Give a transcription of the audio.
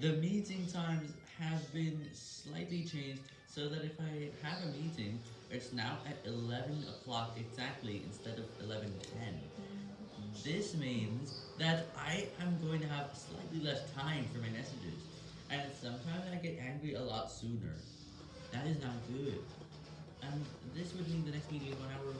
The meeting times have been slightly changed so that if I have a meeting, it's now at 11 o'clock exactly instead of 11.10. This means that I am going to have slightly less time for my messages, and sometimes I get angry a lot sooner. That is not good. And this would mean the next meeting is one hour.